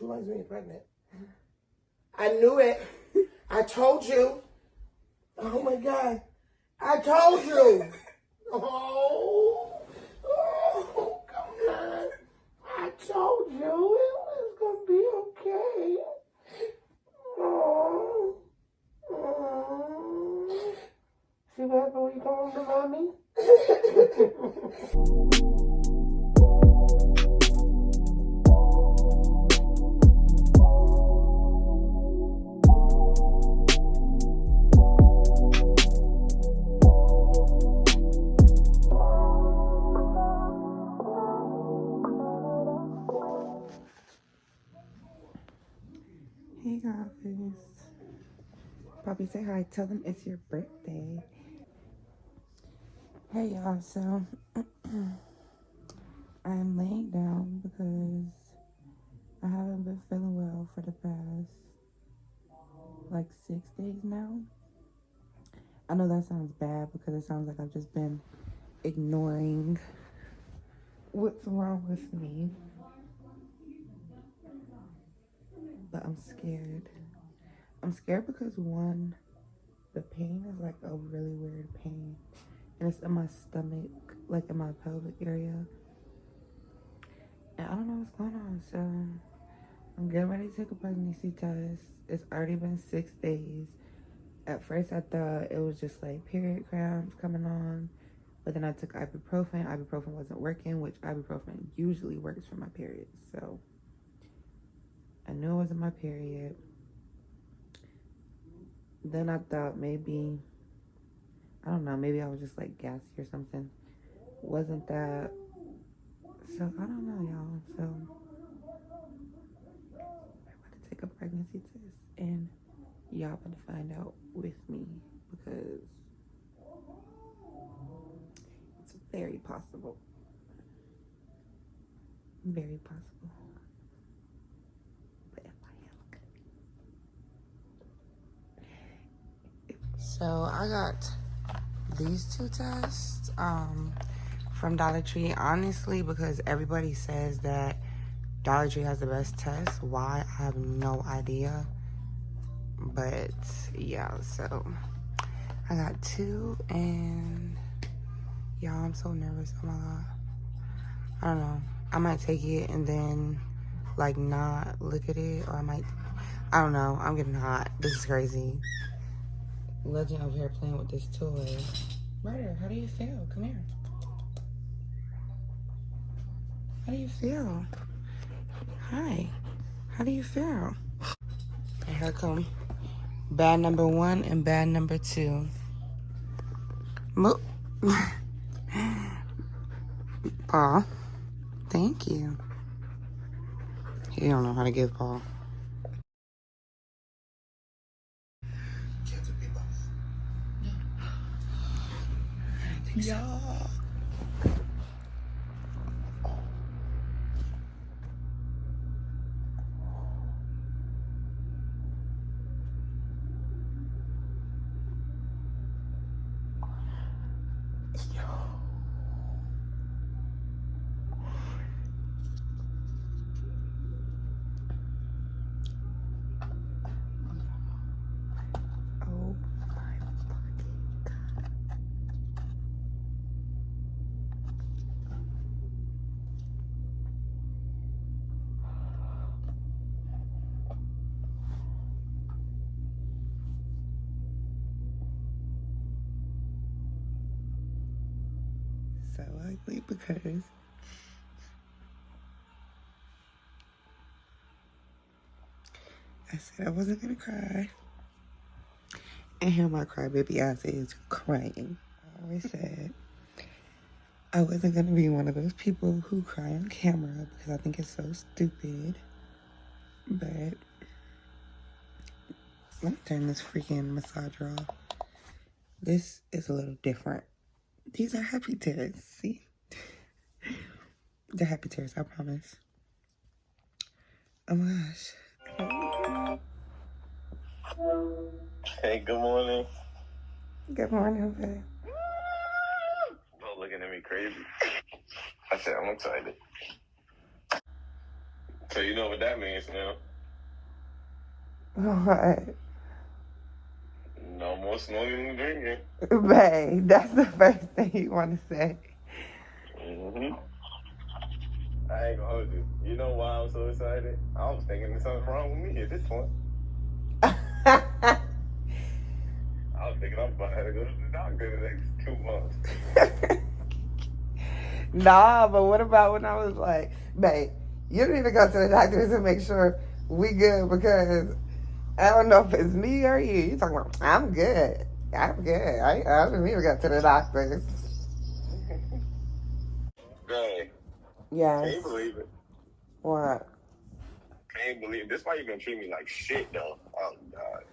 Two months being pregnant. I knew it. I told you. Oh my God. I told you. Oh. Oh, come on. I told you it was going to be okay. Oh. Oh. See what happened when you come home to mommy? Say hi. Tell them it's your birthday. Hey y'all, so I'm laying down because I haven't been feeling well for the past like six days now. I know that sounds bad because it sounds like I've just been ignoring what's wrong with me. But I'm scared. I'm scared because one, the pain is like a really weird pain. And it's in my stomach, like in my pelvic area. And I don't know what's going on. So I'm getting ready to take a pregnancy test. It's already been six days. At first I thought it was just like period cramps coming on. But then I took ibuprofen. Ibuprofen wasn't working, which ibuprofen usually works for my period. So I knew it wasn't my period. Then I thought maybe, I don't know, maybe I was just like gassy or something. Wasn't that? So I don't know, y'all. So I'm about to take a pregnancy test and y'all about to find out with me because it's very possible. Very possible. But if I am So I got these two tests um, from Dollar Tree, honestly, because everybody says that Dollar Tree has the best test. Why? I have no idea. But yeah, so I got two and y'all, I'm so nervous. Oh my God. I don't know. I might take it and then like not look at it or I might, I don't know. I'm getting hot. This is crazy. Legend over here playing with this toy. Murder, how do you feel? Come here. How do you feel? Hi. How do you feel? And here come bad number one and bad number two. Mo Paul. Thank you. He don't know how to give Paul. Yeah. So ugly because I said I wasn't gonna cry. And here my crybaby ass is crying. I always said I wasn't gonna be one of those people who cry on camera because I think it's so stupid. But let me turn this freaking massager off. This is a little different. These are happy tears. See? They're happy tears, I promise. Oh my gosh. Hey, good morning. Good morning, babe. Looking at me crazy. I said I'm excited. So you know what that means now. What? No more smoking and drinking. Babe, that's the first thing you want to say. hmm I ain't gonna hold you. You know why I'm so excited? I was thinking there's something wrong with me at this point. I was thinking I'm about to go to the doctor in the next two months. nah, but what about when I was like, babe, you need to go to the doctor to make sure we good because I don't know if it's me or you. You talking about I'm good. I'm good. I, I don't need to go to the doctor. Dang. Yes. Can't believe it. What? Can't believe it. This why you gonna treat me like shit though. Oh god.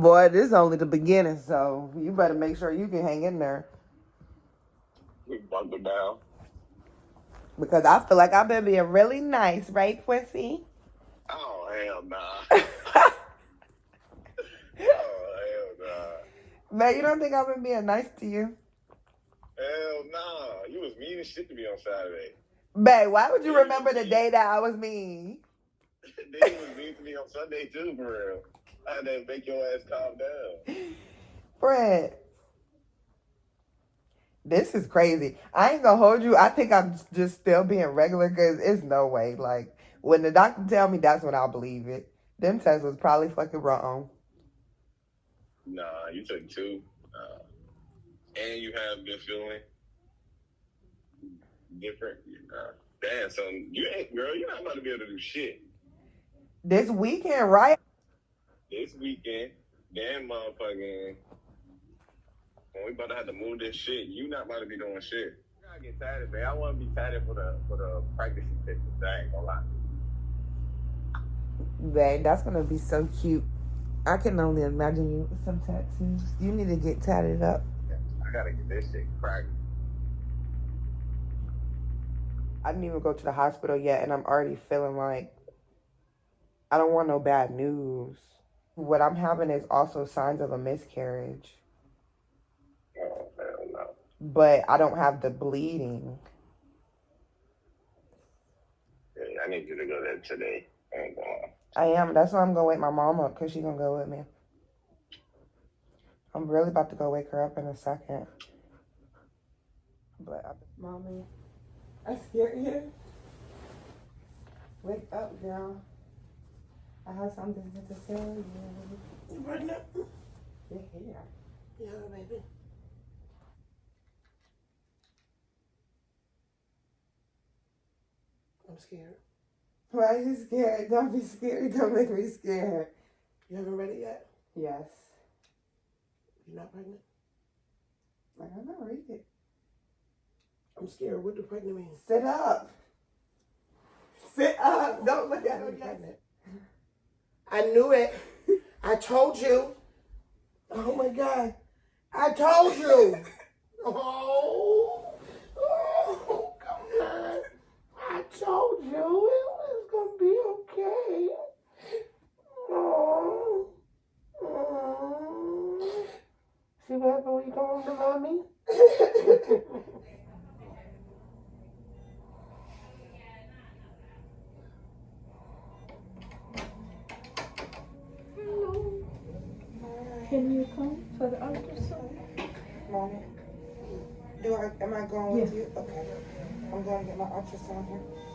Boy, this is only the beginning, so you better make sure you can hang in there. We bunker down. Because I feel like I've been being really nice, right, Quincy? Oh hell nah. oh. Man, you don't think I've been being nice to you? Hell nah. You was mean as shit to me on Saturday. Babe, why would you remember the day that I was mean? then you was mean to me on Sunday too, for real. I had to make your ass calm down. Fred, this is crazy. I ain't gonna hold you. I think I'm just still being regular because it's no way. Like, when the doctor tell me, that's when I'll believe it. Them tests was probably fucking wrong. Nah, you took two. Uh, and you have been feeling different. Uh, damn, so you ain't, girl, you're not about to be able to do shit. This weekend, right? This weekend, damn motherfucking, when we about to have to move this shit, you not about to be doing shit. I gotta get tatted, man. I want to be tatted for the for the pregnancy pictures. I ain't gonna lie. Babe, that's gonna be so cute. I can only imagine you with some tattoos. You need to get tatted up. I gotta get this shit cracked. I didn't even go to the hospital yet, and I'm already feeling like I don't want no bad news. What I'm having is also signs of a miscarriage, Oh hell no. but I don't have the bleeding. Yeah, I need you to go there today. I ain't gonna. Lie. I am. That's why I'm gonna wake my mom up because she's gonna go with me. I'm really about to go wake her up in a second. But I, mommy, I scared you. Wake up, girl. I have something to tell you. You pregnant? You're here. Yeah, baby. I'm scared. Why are you scared? Don't be scared. Don't make me scared. You haven't read it yet? Yes. You're not pregnant? I don't know. Read it. I'm scared. What do pregnant mean? Sit up. Sit up. Don't look at I'm me. pregnant. I knew it. I told you. Oh my God. I told you. Oh, oh, come on. I told you See what happened when you home to mommy? Hello. Can you come for the ultrasound? Mommy, do I, am I going with you? Okay. I'm going to get my ultrasound here.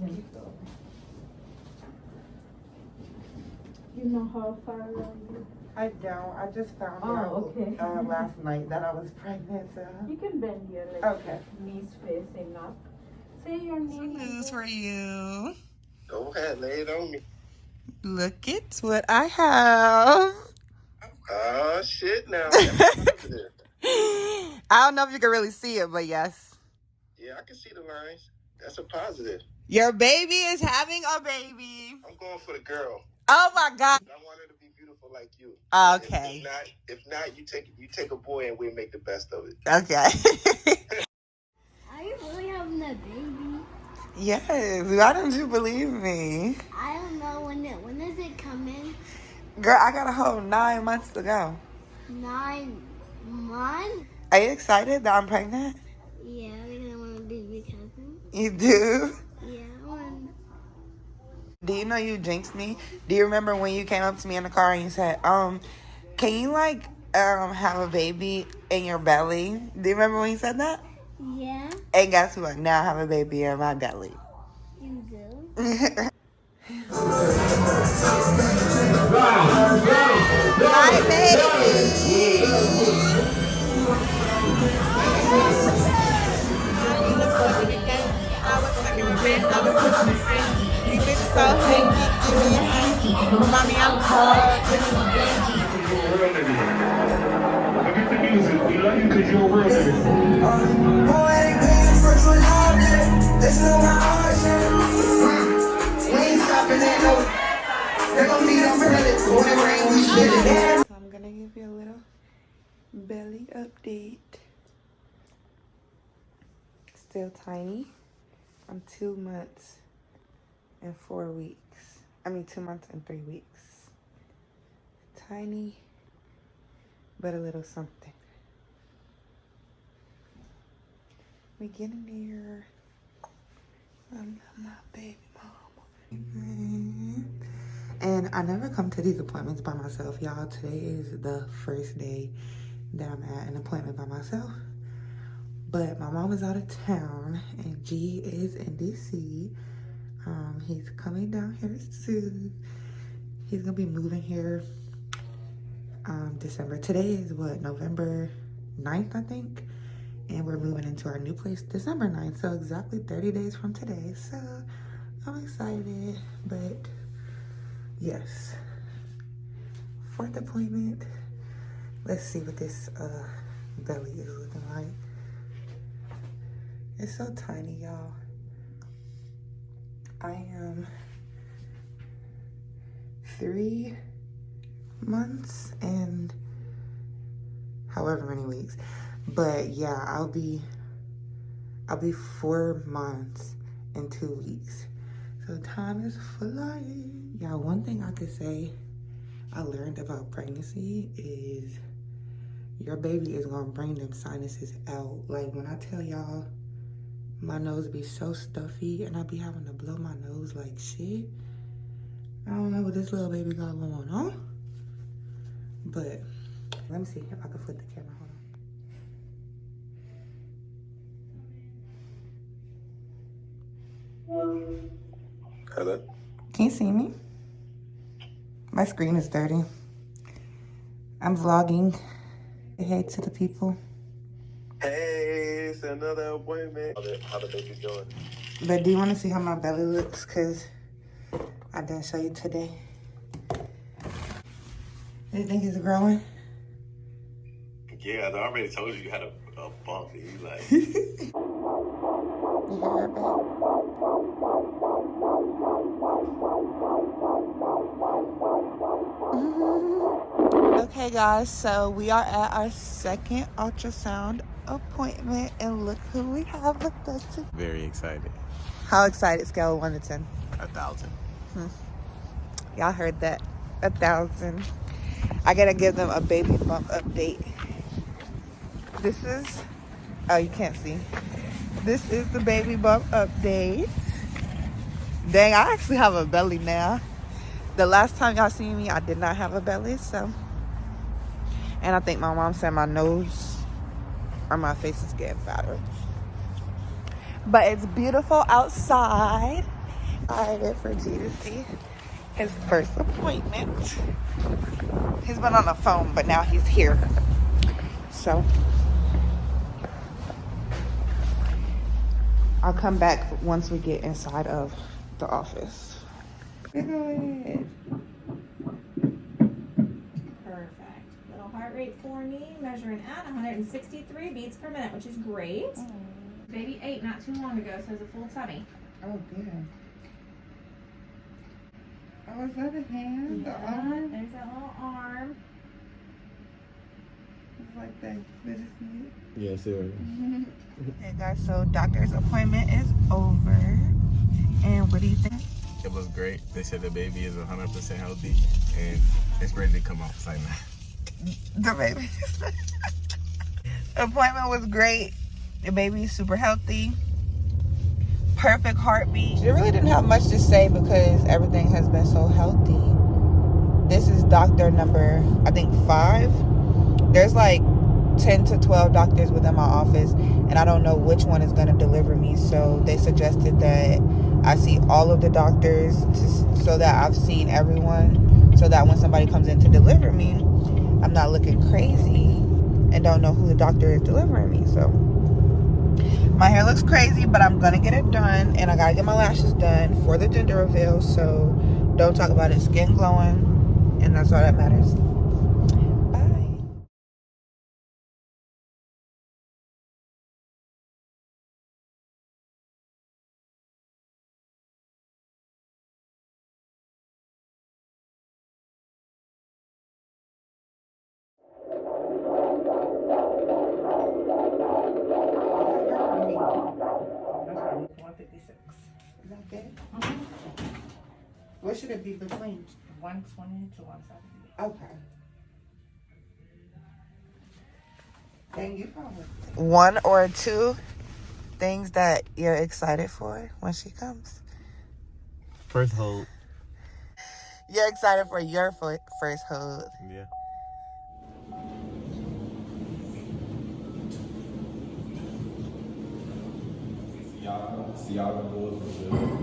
Thank you. You know how far along you? I don't. I just found Oh, out okay. uh, last night that I was pregnant. So. You can bend your legs. Okay. Knees facing up. Say your name. News for you. Go ahead, lay it on me. Look at what I have. Oh shit now. I don't know if you can really see it, but yes. yeah, I can see the lines. That's a positive. Your baby is having a baby. I'm going for the girl. Oh my God. I want her to be beautiful beautiful like you. Okay. If not, if not, you take you take a boy and we make the best of it. Okay. Are you really having a baby? yes. Why don't you believe me? I don't know when it when is it coming? Girl, I got a whole nine months to go. Nine months? Are you excited that I'm pregnant? Yeah, because I want to be my cousin. You do? Yeah, I want. Do you know you jinxed me? Do you remember when you came up to me in the car and you said, um, can you like um have a baby in your belly? Do you remember when you said that? Yeah, And guess what? Now I have a baby in my belly. you do. My baby. Forget the music. We love you're. Poetic pain, first one out there. Listen my heart. We ain't stopping at no. They're gonna credit. When it we spit it. So I'm gonna give you a little belly update. Still tiny. I'm two months and four weeks. I mean, two months and three weeks. Tiny, but a little something. We getting there. I'm my baby mama. Mm-hmm. And I never come to these appointments by myself, y'all. Today is the first day that I'm at an appointment by myself. But my mom is out of town and G is in DC. Um, he's coming down here soon. He's gonna be moving here um, December. Today is what, November 9th, I think. And we're moving into our new place December 9th. So exactly 30 days from today. So I'm excited, but yes. Fourth appointment. Let's see what this uh, belly is looking like. It's so tiny, y'all. I am three months and however many weeks. But yeah, I'll be I'll be four months in two weeks. So time is flying. Yeah, one thing I could say I learned about pregnancy is your baby is gonna bring them sinuses out. Like when I tell y'all my nose be so stuffy and I be having to blow my nose like shit. I don't know what this little baby got going on. But let me see if I can flip the camera. Hold on. Hello. Can you see me? My screen is dirty. I'm vlogging. Hey to the people. Hey, it's another appointment. How the, how the baby doing? But do you want to see how my belly looks? Because I didn't show you today. Do you think it's growing? Yeah, I already told you you had a, a bump. And you like, You hear her. Okay, guys, so we are at our second ultrasound appointment, and look who we have with us. today. very excited. How excited? Scale of 1 to 10. A thousand. Hmm. Y'all heard that. A thousand. I gotta give them a baby bump update. This is, oh, you can't see. This is the baby bump update. Dang, I actually have a belly now. The last time y'all seen me, I did not have a belly, so. And I think my mom said my nose or my face is getting fatter. But it's beautiful outside. Excited for G to see his first appointment. He's been on the phone, but now he's here. So I'll come back once we get inside of the office. Good. Perfect. Little heart rate for me, measuring at 163 beats per minute, which is great. Oh. Baby ate not too long ago, so it's a full tummy. Oh, good. Oh, is that a hand? The arm? There's that little arm. It's like that. They just need Yeah, see right Hey guys, so doctor's appointment is over. And what do you think? It was great. They said the baby is 100% healthy and it's ready to come out. It's like, nah. The baby. appointment was great. The baby's super healthy. Perfect heartbeat. She really didn't have much to say because everything has been so healthy. This is doctor number, I think, five. There's like 10 to 12 doctors within my office, and I don't know which one is going to deliver me. So they suggested that I see all of the doctors to, so that I've seen everyone, so that when somebody comes in to deliver me, I'm not looking crazy and don't know who the doctor is delivering me. So my hair looks crazy, but I'm gonna get it done, and I gotta get my lashes done for the gender reveal. So don't talk about it. Skin glowing, and that's all that matters. That good? Mm-hmm. What should it be between? One twenty to one seventy. Okay. Thank you. One or two things that you're excited for when she comes. First hold. You're excited for your first hold. Yeah. Tiago, Tiago 12,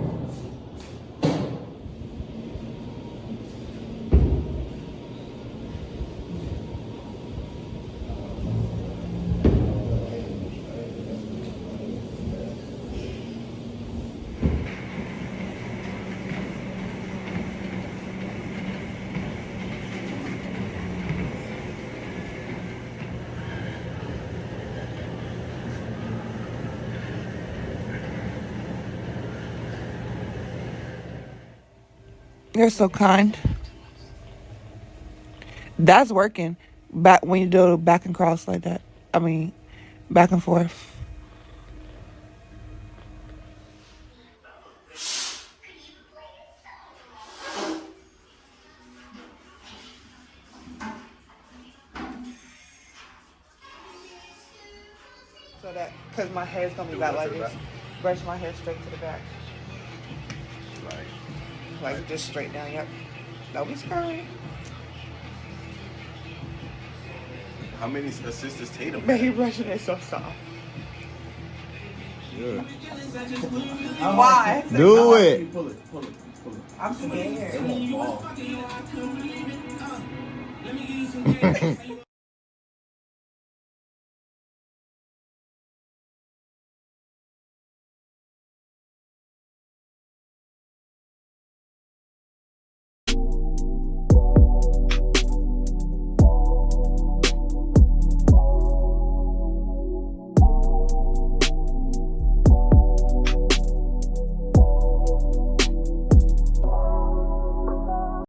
You're so kind. That's working. Back when you do back and cross like that. I mean, back and forth. So that, cause my hair's gonna be back like this. Brush my hair straight to the back. Like just straight down, yep. Don't be scurrying. How many assists is Tatum? Baby brushing is so soft. Yeah. Why? Do it. I'm scared.